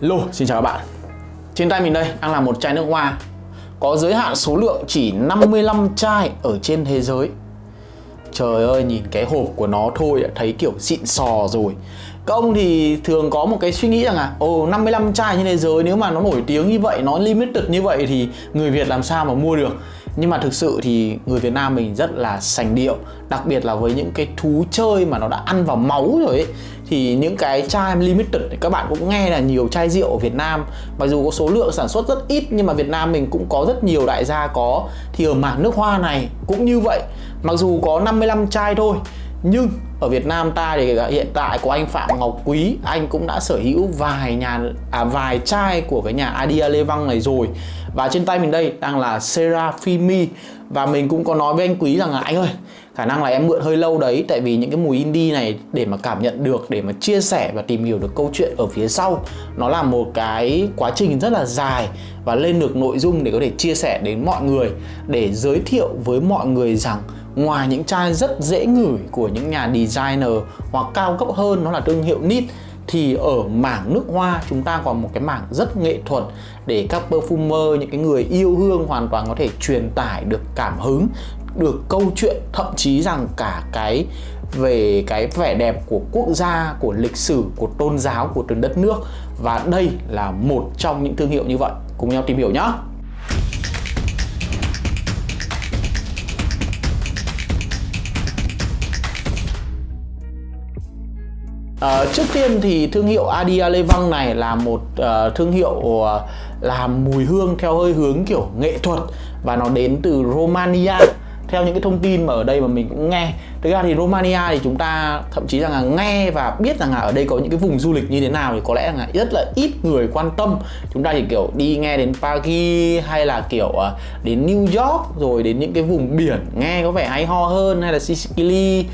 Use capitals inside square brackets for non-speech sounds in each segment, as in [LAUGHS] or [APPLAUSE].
Lô xin chào các bạn. Trên tay mình đây đang là một chai nước hoa. Có giới hạn số lượng chỉ 55 chai ở trên thế giới. Trời ơi, nhìn cái hộp của nó thôi đã thấy kiểu xịn sò rồi. Các ông thì thường có một cái suy nghĩ rằng là Ồ, 55 chai trên thế giới nếu mà nó nổi tiếng như vậy, nó limited như vậy thì người Việt làm sao mà mua được? Nhưng mà thực sự thì người Việt Nam mình rất là sành điệu đặc biệt là với những cái thú chơi mà nó đã ăn vào máu rồi ấy thì những cái chai limited thì các bạn cũng nghe là nhiều chai rượu ở Việt Nam. Mặc dù có số lượng sản xuất rất ít, nhưng mà Việt Nam mình cũng có rất nhiều đại gia có. Thì ở mảng nước hoa này cũng như vậy. Mặc dù có 55 chai thôi nhưng ở Việt Nam ta thì hiện tại có anh Phạm Ngọc Quý anh cũng đã sở hữu vài nhà à, vài chai của cái nhà Adia Lê Văng này rồi. Và trên tay mình đây đang là Serafimi. Và mình cũng có nói với anh Quý rằng là anh ơi khả năng là em mượn hơi lâu đấy tại vì những cái mùi indie này để mà cảm nhận được để mà chia sẻ và tìm hiểu được câu chuyện ở phía sau nó là một cái quá trình rất là dài và lên được nội dung để có thể chia sẻ đến mọi người để giới thiệu với mọi người rằng ngoài những chai rất dễ ngửi của những nhà designer hoặc cao cấp hơn nó là thương hiệu nít thì ở mảng nước hoa chúng ta còn một cái mảng rất nghệ thuật để các perfumer những cái người yêu hương hoàn toàn có thể truyền tải được cảm hứng được câu chuyện thậm chí rằng cả cái về cái vẻ đẹp của quốc gia, của lịch sử, của tôn giáo của từng đất nước và đây là một trong những thương hiệu như vậy. Cùng nhau tìm hiểu nhé. À, trước tiên thì thương hiệu Adia Lê Văng này là một uh, thương hiệu uh, làm mùi hương theo hơi hướng kiểu nghệ thuật và nó đến từ Romania. Theo những cái thông tin mà ở đây mà mình cũng nghe thực ra thì Romania thì chúng ta thậm chí rằng là nghe và biết rằng là ở đây có những cái vùng du lịch như thế nào thì có lẽ là rất là ít người quan tâm. Chúng ta chỉ kiểu đi nghe đến Paris hay là kiểu đến New York rồi đến những cái vùng biển nghe có vẻ hay ho hơn hay là Sicily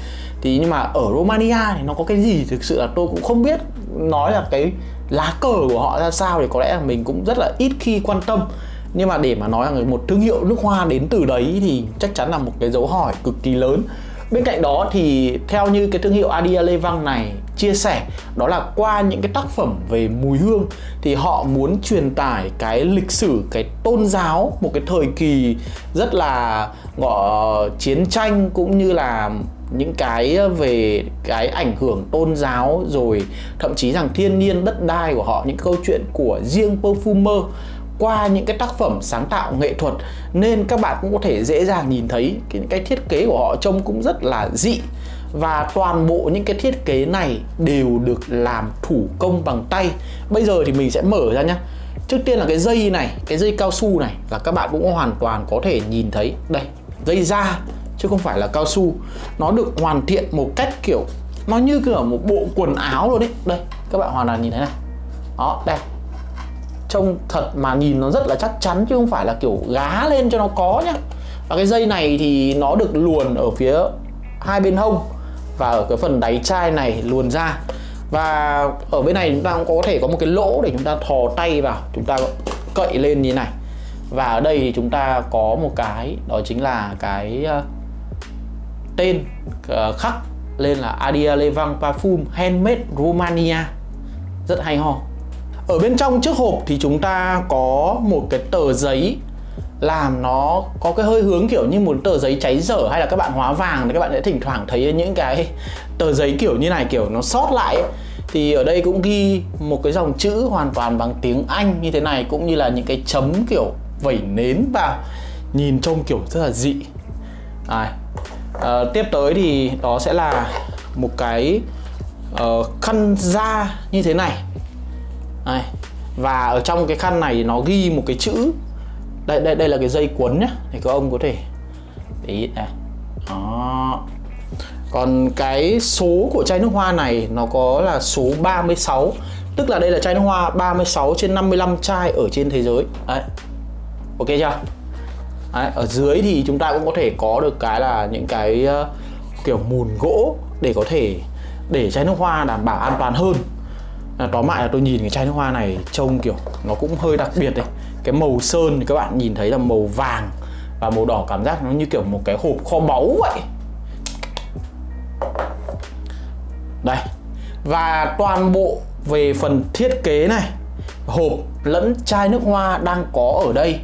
thì nhưng mà ở Romania thì nó có cái gì thực sự là tôi cũng không biết nói là cái lá cờ của họ ra sao thì có lẽ là mình cũng rất là ít khi quan tâm. Nhưng mà để mà nói rằng một thương hiệu nước hoa đến từ đấy thì chắc chắn là một cái dấu hỏi cực kỳ lớn. Bên cạnh đó thì theo như cái thương hiệu Adia Lê Văng này chia sẻ, đó là qua những cái tác phẩm về mùi hương thì họ muốn truyền tải cái lịch sử, cái tôn giáo, một cái thời kỳ rất là, gọi, chiến tranh cũng như là những cái ờ, về cái ảnh hưởng tôn giáo rồi thậm chí rằng thiên nhiên đất đai của họ những câu chuyện của riêng perfumer qua những cái tác phẩm sáng tạo nghệ thuật. Nên các bạn cũng có thể dễ dàng nhìn thấy cái, cái thiết kế của họ trông cũng rất là dị. Và toàn bộ những cái thiết kế này đều được làm thủ công bằng tay. Bây giờ thì mình sẽ mở ra nhé trước tiên là cái dây này cái dây cao su này là các bạn cũng hoàn toàn có thể nhìn thấy. Đây dây da chứ không phải là cao su. Nó được hoàn thiện một cách kiểu, nó như kiểu một bộ quần áo rồi đấy. Đây, các bạn hoàn toàn nhìn thấy này. Đó, đây. Trông thật mà nhìn nó rất là chắc chắn chứ không phải là kiểu gá lên cho nó có nhá. Và cái dây này thì nó được luồn ở phía hai bên hông và ở cái phần đáy chai này luồn ra. Và ở bên này chúng ta cũng có thể có một cái lỗ để chúng ta thò tay vào, chúng ta cậy lên như này. Và ở đây thì chúng ta có một cái, đó chính là cái ờ, tên uh, khắc lên là Adia Levang Parfum Handmade Romania. Rất hay ho. Ở bên trong chiếc hộp thì chúng ta có một cái tờ giấy làm nó có cái hơi hướng kiểu như một tờ giấy cháy dở hay là các bạn hóa vàng thì các bạn sẽ thỉnh thoảng thấy những cái tờ giấy kiểu như này kiểu nó sót lại ấy. thì ở đây cũng ghi một cái dòng chữ hoàn toàn bằng tiếng Anh như thế này cũng như là những cái chấm kiểu vẩy nến vào nhìn trông kiểu rất là dị. À, à, tiếp tới thì đó sẽ là một cái uh, khăn da như thế này. Đây. và ở trong cái khăn này nó ghi một cái chữ. Đây đây đây là cái dây cuốn nhá thì các ông có thể để ý này. Đó. Còn cái số của chai nước hoa này nó có là số 36 tức là đây là chai nước hoa 36 trên 55 chai ở trên thế giới. Đấy. Ok chưa? Đấy, ở dưới thì chúng ta cũng có thể có được cái là những cái uh, kiểu mùn gỗ để có thể để chai nước hoa đảm bảo an toàn hơn. À, tóm lại là tôi nhìn cái chai nước hoa này trông kiểu nó cũng hơi đặc biệt đấy. Cái màu sơn thì các bạn nhìn thấy là màu vàng và màu đỏ cảm giác nó như kiểu một cái hộp kho báu vậy. Đây và toàn bộ về phần thiết kế này hộp lẫn chai nước hoa đang có ở đây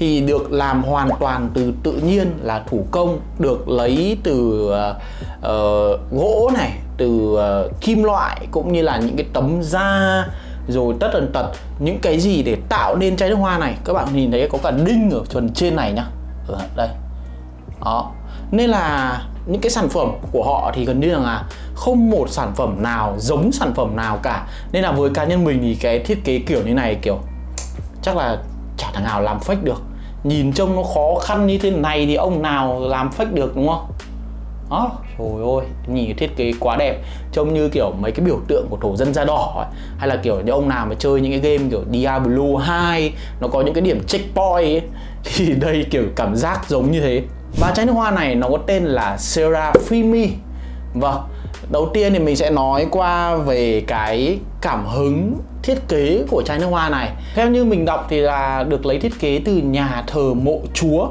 thì được làm hoàn toàn từ tự nhiên là thủ công được lấy từ uh, uh, gỗ này từ uh, kim loại cũng như là những cái tấm da rồi tất tần tật. Những cái gì để tạo nên chai nước hoa này các bạn nhìn thấy có cả đinh ở phần trên này nhá. Ở đây. Đó. Nên là những cái sản phẩm của họ thì gần như là không một sản phẩm nào giống sản phẩm nào cả. Nên là với cá nhân mình thì cái thiết kế kiểu như này kiểu chắc là chả thằng nào làm fake được nhìn trông nó khó khăn như thế này thì ông nào làm fake được đúng không? Đó trời ơi nhìn thiết kế quá đẹp. Trông như kiểu mấy cái biểu tượng của thổ dân da đỏ ấy. hay là kiểu những ông nào mà chơi những cái game kiểu Diablo 2 nó có những cái điểm checkpoint ấy [LAUGHS] thì đây kiểu cảm giác giống như thế. Và trái nước hoa này nó có tên là Serafimi. Vâng, đầu tiên thì mình sẽ nói qua về cái cảm hứng thiết kế của chai nước hoa này. Theo như mình đọc thì là được lấy thiết kế từ nhà thờ mộ chúa.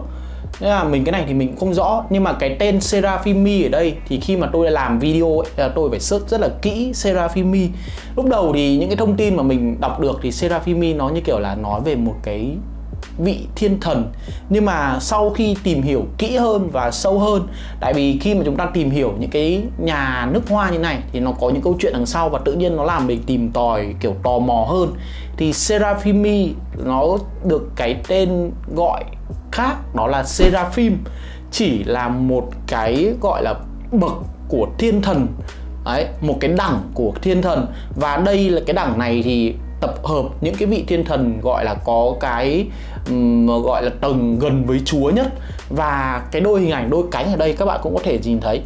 Nên là mình cái này thì mình không rõ Nhưng mà cái tên Serafimi ở đây thì khi mà tôi làm video ấy, là tôi phải search rất là kỹ Serafimi. Lúc đầu thì những cái thông tin mà mình đọc được thì Serafimi nó như kiểu là nói về một cái vị thiên thần. Nhưng mà sau khi tìm hiểu kỹ hơn và sâu hơn tại vì khi mà chúng ta tìm hiểu những cái nhà nước hoa như này thì nó có những câu chuyện đằng sau và tự nhiên nó làm mình tìm tòi kiểu tò mò hơn. Thì Seraphimi nó được cái tên gọi khác đó là Seraphim chỉ là một cái gọi là bậc của thiên thần. Đấy, một cái đẳng của thiên thần. Và đây là cái đẳng này thì tập hợp những cái vị thiên thần gọi là có cái um, gọi là tầng gần với Chúa nhất. Và cái đôi hình ảnh đôi cánh ở đây các bạn cũng có thể nhìn thấy.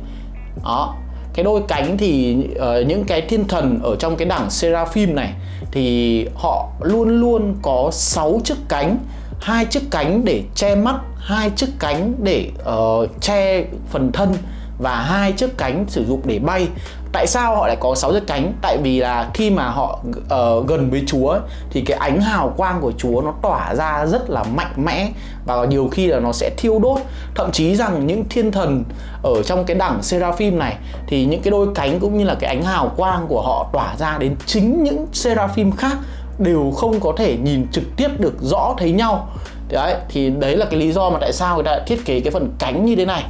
Đó. Cái đôi cánh thì uh, những cái thiên thần ở trong cái đẳng seraphim này thì họ luôn luôn có 6 chiếc cánh hai chiếc cánh để che mắt hai chiếc cánh để uh, che phần thân và hai chiếc cánh sử dụng để bay tại sao họ lại có sáu chiếc cánh? Tại vì là khi mà họ uh, gần với chúa thì cái ánh hào quang của chúa nó tỏa ra rất là mạnh mẽ và nhiều khi là nó sẽ thiêu đốt. Thậm chí rằng những thiên thần ở trong cái đẳng seraphim này thì những cái đôi cánh cũng như là cái ánh hào quang của họ tỏa ra đến chính những seraphim khác đều không có thể nhìn trực tiếp được rõ thấy nhau. Đấy thì đấy là cái lý do mà tại sao người ta thiết kế cái phần cánh như thế này.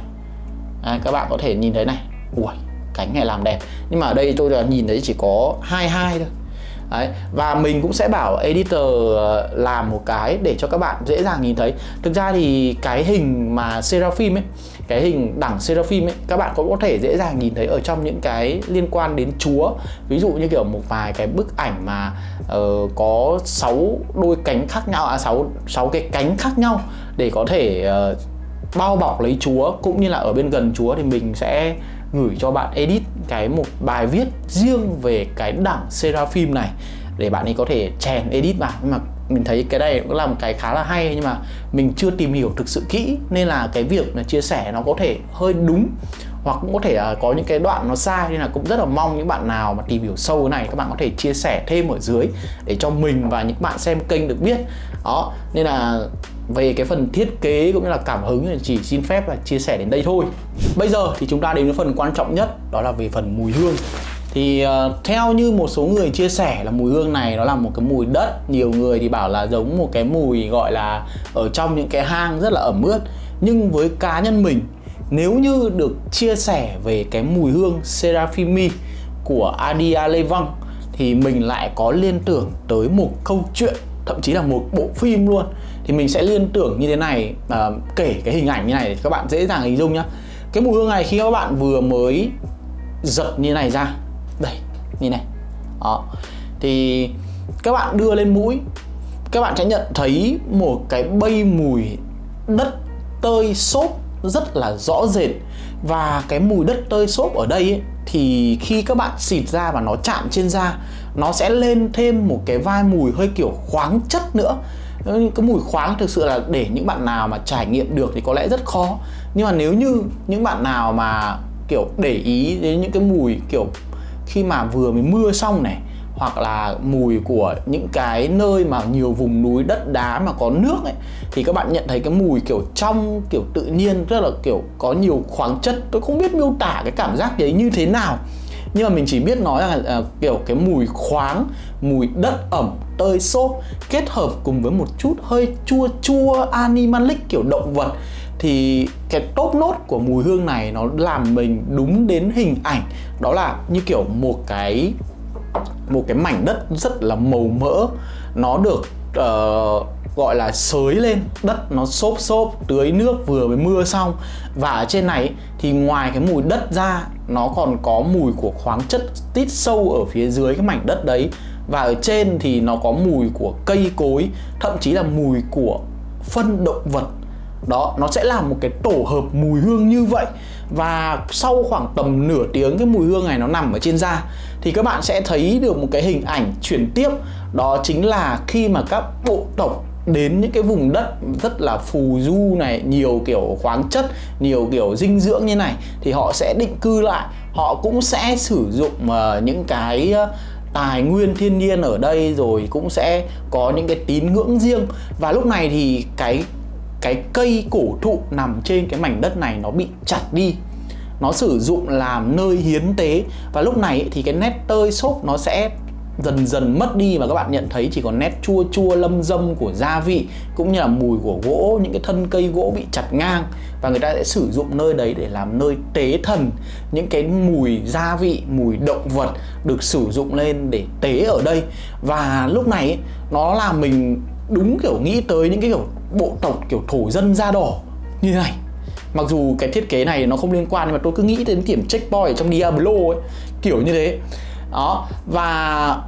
À, các bạn có thể nhìn thấy này. Ui cánh hay làm đẹp. Nhưng mà ở đây tôi là nhìn thấy chỉ có hai hai thôi. Đấy. Và mình cũng sẽ bảo editor ờ, làm một cái để cho các bạn dễ dàng nhìn thấy. Thực ra thì cái hình mà Seraphim ấy Cái hình đẳng Seraphim ấy Các bạn cũng có thể dễ dàng nhìn thấy ở trong những cái liên quan đến Chúa. Ví dụ như kiểu một vài cái bức ảnh mà uh, có 6 đôi cánh khác nhau À 6, 6 cái cánh khác nhau Để có thể uh, bao bọc lấy Chúa. Cũng như là ở bên gần Chúa thì mình sẽ gửi cho bạn edit cái một bài viết riêng về cái đẳng Seraphim này để bạn ấy có thể chèn edit vào. Nhưng mà mình thấy cái này cũng là một cái khá là hay nhưng mà mình chưa tìm hiểu thực sự kỹ nên là cái việc là chia sẻ nó có thể hơi đúng hoặc cũng có thể à, có những cái đoạn nó sai nên là cũng rất là mong những bạn nào mà tìm hiểu sâu cái này các bạn có thể chia sẻ thêm ở dưới để cho mình và những bạn xem kênh được biết. Đó, nên là về cái phần thiết kế cũng như là cảm hứng thì chỉ xin phép là chia sẻ đến đây thôi. Bây giờ thì chúng ta đến với phần quan trọng nhất đó là về phần mùi hương. Thì uh, theo như một số người chia sẻ là mùi hương này nó là một cái mùi đất. Nhiều người thì bảo là giống một cái mùi gọi là ở trong những cái hang rất là ẩm ướt. Nhưng với cá nhân mình nếu như được chia sẻ về cái mùi hương Seraphimi của Adia Levang thì mình lại có liên tưởng tới một câu chuyện thậm chí là một bộ phim luôn thì mình sẽ liên tưởng như thế này à, kể cái hình ảnh như này để các bạn dễ dàng hình dung nhá. Cái mùi hương này khi các bạn vừa mới giật như này ra đây như này đó. Thì các bạn đưa lên mũi các bạn sẽ nhận thấy một cái bay mùi đất tơi xốp rất là rõ rệt. Và cái mùi đất tơi xốp ở đây ấy, thì khi các bạn xịt ra và nó chạm trên da nó sẽ lên thêm một cái vai mùi hơi kiểu khoáng chất nữa cái mùi khoáng thực sự là để những bạn nào mà trải nghiệm được thì có lẽ rất khó. Nhưng mà nếu như những bạn nào mà kiểu để ý đến những cái mùi kiểu khi mà vừa mới mưa xong này hoặc là mùi của những cái nơi mà nhiều vùng núi đất đá mà có nước ấy thì các bạn nhận thấy cái mùi kiểu trong kiểu tự nhiên rất là kiểu có nhiều khoáng chất. Tôi không biết miêu tả cái cảm giác đấy như thế nào. Nhưng mà mình chỉ biết nói là uh, kiểu cái mùi khoáng mùi đất ẩm tơi xốp kết hợp cùng với một chút hơi chua chua animalic kiểu động vật thì cái top nốt của mùi hương này nó làm mình đúng đến hình ảnh. Đó là như kiểu một cái một cái mảnh đất rất là màu mỡ. Nó được uh, gọi là sới lên đất nó xốp xốp tưới nước vừa mới mưa xong. Và ở trên này thì ngoài cái mùi đất ra nó còn có mùi của khoáng chất tít sâu ở phía dưới cái mảnh đất đấy và ở trên thì nó có mùi của cây cối thậm chí là mùi của phân động vật. Đó nó sẽ là một cái tổ hợp mùi hương như vậy. Và sau khoảng tầm nửa tiếng cái mùi hương này nó nằm ở trên da thì các bạn sẽ thấy được một cái hình ảnh chuyển tiếp. Đó chính là khi mà các bộ tộc đến những cái vùng đất rất là phù du này nhiều kiểu khoáng chất nhiều kiểu dinh dưỡng như này thì họ sẽ định cư lại. Họ cũng sẽ sử dụng uh, những cái uh, tài nguyên thiên nhiên ở đây rồi cũng sẽ có những cái tín ngưỡng riêng. Và lúc này thì cái cái cây cổ thụ nằm trên cái mảnh đất này nó bị chặt đi. Nó sử dụng làm nơi hiến tế. Và lúc này thì cái nét tơi xốp nó sẽ dần dần mất đi và các bạn nhận thấy chỉ còn nét chua chua, lâm dâm của gia vị, cũng như là mùi của gỗ, những cái thân cây gỗ bị chặt ngang. Và người ta sẽ sử dụng nơi đấy để làm nơi tế thần. Những cái mùi gia vị, mùi động vật được sử dụng lên để tế ở đây. Và lúc này nó làm mình đúng kiểu nghĩ tới những cái kiểu bộ tộc, kiểu thổ dân da đỏ như thế này. Mặc dù cái thiết kế này nó không liên quan, nhưng mà tôi cứ nghĩ đến điểm checkpoint ở trong Diablo ấy, kiểu như thế đó, và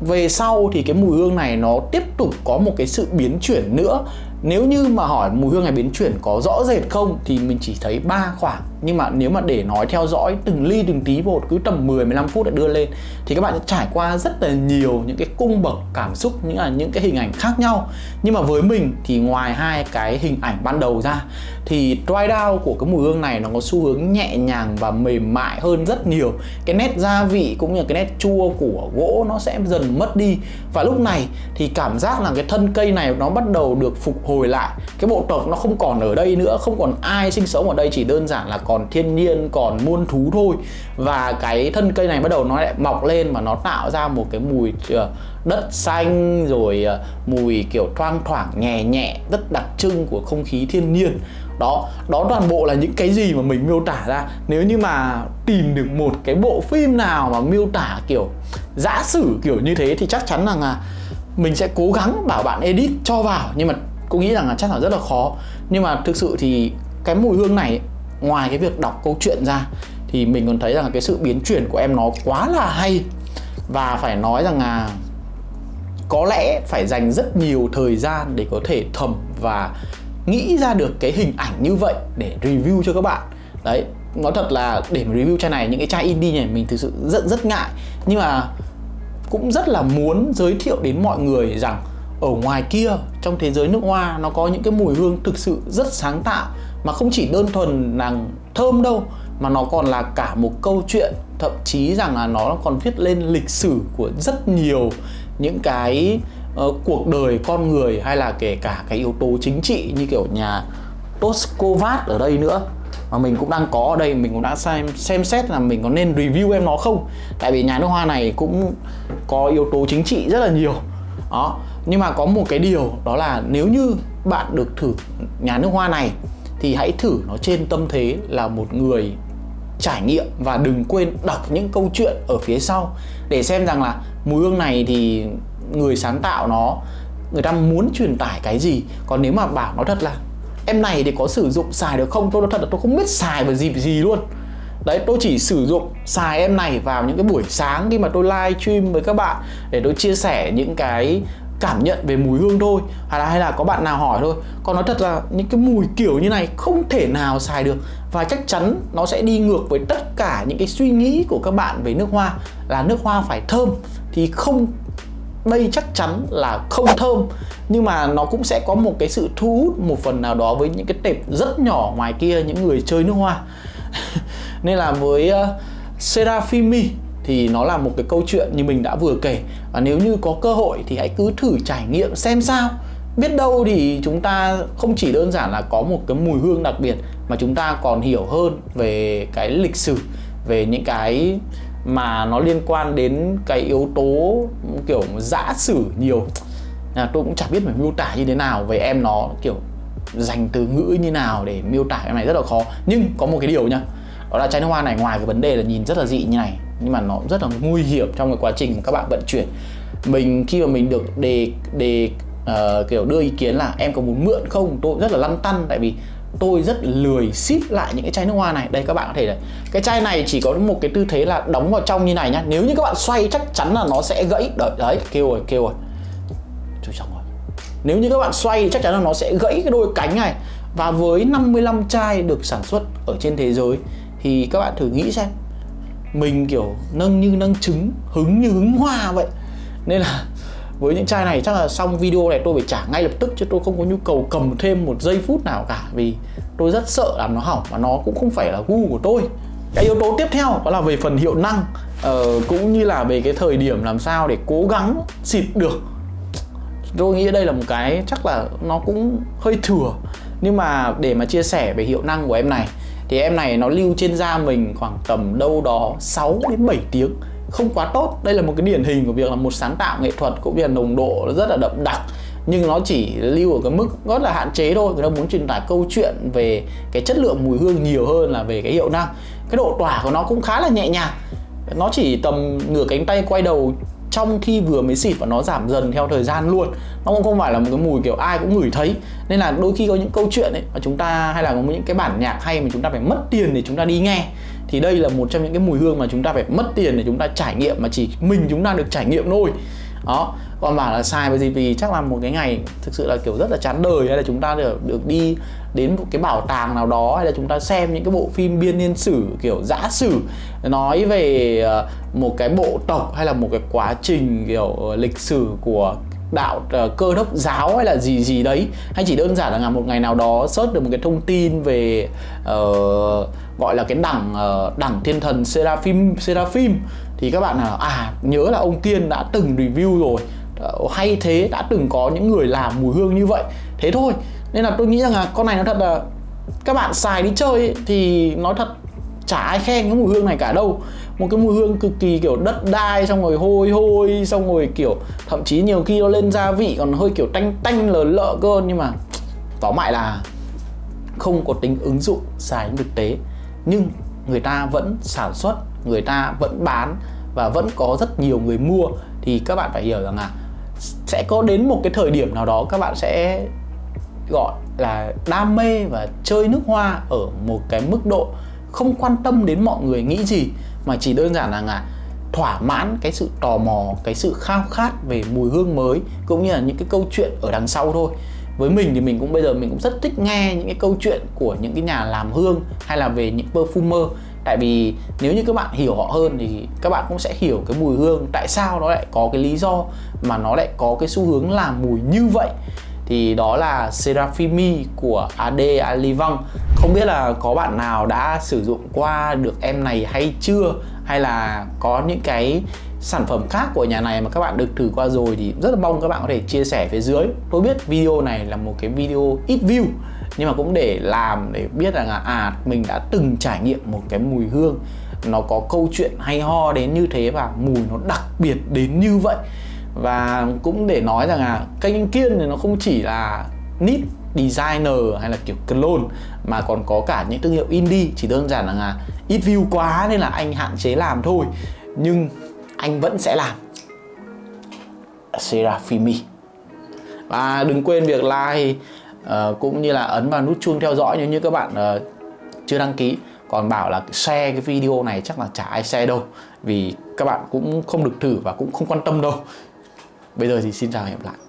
về sau thì cái mùi hương này nó tiếp tục có một cái sự biến chuyển nữa. Nếu như mà hỏi mùi hương này biến chuyển có rõ rệt không, thì mình chỉ thấy ba khoảng nhưng mà nếu mà để nói theo dõi từng ly, từng tí một, cứ tầm 10 15 phút để đưa lên, thì các bạn sẽ trải qua rất là nhiều những cái cung bậc, cảm xúc, những là những cái hình ảnh khác nhau. Nhưng mà với mình thì ngoài hai cái hình ảnh ban đầu ra, thì dry down của cái mùi hương này nó có xu hướng nhẹ nhàng và mềm mại hơn rất nhiều. Cái nét gia vị cũng như cái nét chua của gỗ nó sẽ dần mất đi. Và lúc này thì cảm giác là cái thân cây này nó bắt đầu được phục hồi lại. Cái bộ tộc nó không còn ở đây nữa, không còn ai sinh sống ở đây, chỉ đơn giản là có còn thiên nhiên, còn muôn thú thôi. Và cái thân cây này bắt đầu nó lại mọc lên và nó tạo ra một cái mùi ờ, đất xanh, rồi ờ, mùi kiểu thoang thoảng, nhẹ nhẹ, rất đặc trưng của không khí thiên nhiên. Đó đó toàn bộ là những cái gì mà mình miêu tả ra. Nếu như mà tìm được một cái bộ phim nào mà miêu tả kiểu giã sử kiểu như thế thì chắc chắn rằng là mình sẽ cố gắng bảo bạn edit cho vào. Nhưng mà cô nghĩ rằng là chắc là rất là khó. Nhưng mà thực sự thì cái mùi hương này ngoài cái việc đọc câu chuyện ra, thì mình còn thấy rằng là cái sự biến chuyển của em nó quá là hay. Và phải nói rằng là có lẽ phải dành rất nhiều thời gian để có thể thầm và nghĩ ra được cái hình ảnh như vậy để review cho các bạn. Đấy, nói thật là để mà review chai này, những cái chai indie này mình thực sự rất rất ngại. Nhưng mà cũng rất là muốn giới thiệu đến mọi người rằng ở ngoài kia trong thế giới nước hoa nó có những cái mùi hương thực sự rất sáng tạo mà không chỉ đơn thuần là thơm đâu mà nó còn là cả một câu chuyện thậm chí rằng là nó còn viết lên lịch sử của rất nhiều những cái uh, cuộc đời con người hay là kể cả cái yếu tố chính trị như kiểu nhà Toskovat ở đây nữa. Mà mình cũng đang có ở đây mình cũng đã xem xem xét là mình có nên review em nó không. Tại vì nhà nước hoa này cũng có yếu tố chính trị rất là nhiều. Đó nhưng mà có một cái điều đó là nếu như bạn được thử nhà nước hoa này, thì hãy thử nó trên tâm thế là một người trải nghiệm và đừng quên đọc những câu chuyện ở phía sau để xem rằng là mùi hương này thì người sáng tạo nó, người ta muốn truyền tải cái gì. Còn nếu mà bảo nó thật là, em này thì có sử dụng xài được không? Tôi nói thật là tôi không biết xài vào dịp gì luôn. Đấy, tôi chỉ sử dụng xài em này vào những cái buổi sáng khi mà tôi live stream với các bạn để tôi chia sẻ những cái cảm nhận về mùi hương thôi hay là hay là có bạn nào hỏi thôi. Còn nói thật là những cái mùi kiểu như này không thể nào xài được và chắc chắn nó sẽ đi ngược với tất cả những cái suy nghĩ của các bạn về nước hoa là nước hoa phải thơm thì không đây chắc chắn là không thơm. Nhưng mà nó cũng sẽ có một cái sự thu hút một phần nào đó với những cái tệp rất nhỏ ngoài kia những người chơi nước hoa. [LAUGHS] Nên là với uh, Serafimi thì nó là một cái câu chuyện như mình đã vừa kể. Và nếu như có cơ hội thì hãy cứ thử trải nghiệm xem sao. Biết đâu thì chúng ta không chỉ đơn giản là có một cái mùi hương đặc biệt, mà chúng ta còn hiểu hơn về cái lịch sử, về những cái mà nó liên quan đến cái yếu tố kiểu giã sử nhiều. Là tôi cũng chẳng biết phải miêu tả như thế nào về em nó, kiểu dành từ ngữ như nào để miêu tả cái này rất là khó. Nhưng có một cái điều nhá, đó là chai nước hoa này, ngoài cái vấn đề là nhìn rất là dị như này nhưng mà nó rất là nguy hiểm trong cái quá trình mà các bạn vận chuyển. Mình khi mà mình được đề đề uh, kiểu đưa ý kiến là em có muốn mượn không? Tôi rất là lăn tăn tại vì tôi rất lười ship lại những cái chai nước hoa này. Đây các bạn có thể này cái chai này chỉ có một cái tư thế là đóng vào trong như này nhá. Nếu như các bạn xoay chắc chắn là nó sẽ gãy. Đấy, đấy kêu rồi kêu rồi. Trời xong rồi. Nếu như các bạn xoay chắc chắn là nó sẽ gãy cái đôi cánh này. Và với 55 chai được sản xuất ở trên thế giới thì các bạn thử nghĩ xem mình kiểu nâng như nâng trứng hứng như hứng hoa vậy. Nên là với những chai này chắc là xong video này tôi phải trả ngay lập tức chứ tôi không có nhu cầu cầm thêm một giây phút nào cả. Vì tôi rất sợ làm nó hỏng và nó cũng không phải là gu của tôi. Cái yếu tố tiếp theo đó là về phần hiệu năng ờ, cũng như là về cái thời điểm làm sao để cố gắng xịt được. Tôi nghĩ đây là một cái chắc là nó cũng hơi thừa. Nhưng mà để mà chia sẻ về hiệu năng của em này thì em này nó lưu trên da mình khoảng tầm đâu đó 6 đến 7 tiếng. Không quá tốt. Đây là một cái điển hình của việc là một sáng tạo nghệ thuật cũng như là nồng độ nó rất là đậm đặc. Nhưng nó chỉ lưu ở cái mức rất là hạn chế thôi. Người ta muốn truyền tải câu chuyện về cái chất lượng mùi hương nhiều hơn là về cái hiệu năng. Cái độ tỏa của nó cũng khá là nhẹ nhàng. Nó chỉ tầm nửa cánh tay quay đầu trong khi vừa mới xịt và nó giảm dần theo thời gian luôn, nó cũng không phải là một cái mùi kiểu ai cũng ngửi thấy. Nên là đôi khi có những câu chuyện ấy mà chúng ta, hay là có những cái bản nhạc hay mà chúng ta phải mất tiền để chúng ta đi nghe, thì đây là một trong những cái mùi hương mà chúng ta phải mất tiền để chúng ta trải nghiệm mà chỉ mình chúng ta được trải nghiệm thôi đó còn bảo là sai bởi gì? Vì chắc là một cái ngày thực sự là kiểu rất là chán đời hay là chúng ta được được đi đến một cái bảo tàng nào đó hay là chúng ta xem những cái bộ phim biên niên sử kiểu giã sử nói về ờ, một cái bộ tộc hay là một cái quá trình kiểu ờ, lịch sử của đạo uh, cơ đốc giáo hay là gì gì đấy. Hay chỉ đơn giản là một ngày nào đó search được một cái thông tin về uh, gọi là cái đẳng uh, đẳng thiên thần seraphim seraphim thì các bạn nào à nhớ là ông Kiên đã từng review rồi. Ờ, hay thế đã từng có những người làm mùi hương như vậy. Thế thôi nên là tôi nghĩ rằng là con này nó thật là các bạn xài đi chơi ấy, thì nói thật chả ai khen cái mùi hương này cả đâu. Một cái mùi hương cực kỳ kiểu đất đai xong rồi hôi hôi xong rồi kiểu thậm chí nhiều khi nó lên gia vị còn hơi kiểu tanh tanh lờ lợ cơ. Nhưng mà tóm lại là không có tính ứng dụng xài thực tế. Nhưng người ta vẫn sản xuất người ta vẫn bán và vẫn có rất nhiều người mua, thì các bạn phải hiểu rằng là sẽ có đến một cái thời điểm nào đó các bạn sẽ gọi là đam mê và chơi nước hoa ở một cái mức độ không quan tâm đến mọi người nghĩ gì, mà chỉ đơn giản là là thỏa mãn cái sự tò mò, cái sự khao khát về mùi hương mới, cũng như là những cái câu chuyện ở đằng sau thôi. Với mình thì mình cũng bây giờ mình cũng rất thích nghe những cái câu chuyện của những cái nhà làm hương hay là về những perfumer tại vì nếu như các bạn hiểu họ hơn thì các bạn cũng sẽ hiểu cái mùi hương, tại sao nó lại có cái lý do mà nó lại có cái xu hướng làm mùi như vậy. Thì đó là Seraphimi của AD Alivang không biết là có bạn nào đã sử dụng qua được em này hay chưa? Hay là có những cái sản phẩm khác của nhà này mà các bạn được thử qua rồi thì rất là mong các bạn có thể chia sẻ phía dưới. Tôi biết video này là một cái video ít view nhưng mà cũng để làm để biết rằng là à mình đã từng trải nghiệm một cái mùi hương, nó có câu chuyện hay ho đến như thế và mùi nó đặc biệt đến như vậy. Và cũng để nói rằng là kênh kiên thì nó không chỉ là nít designer hay là kiểu clone mà còn có cả những thương hiệu indie. Chỉ đơn giản là ít view quá nên là anh hạn chế làm thôi. Nhưng anh vẫn sẽ làm. Seraphimi và đừng quên việc like uh, cũng như là ấn vào nút chuông theo dõi nếu như các bạn uh, chưa đăng ký. Còn bảo là share cái video này chắc là chả ai share đâu vì các bạn cũng không được thử và cũng không quan tâm đâu. Bây giờ thì xin chào và hẹn gặp lại.